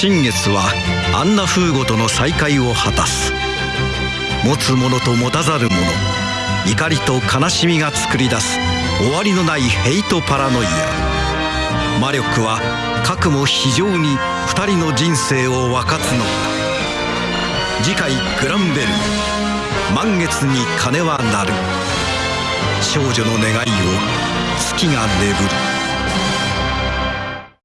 新月はアンナ風ゴとの再会を果たす。持つ者と持たざる者怒りと悲しみが作り出す。終わりのないヘイトパラノイア。魔力は核も非常に2人の人生を分かつのだ次回グランベル。満月に鐘は鳴る。少女の願いを月が眠る。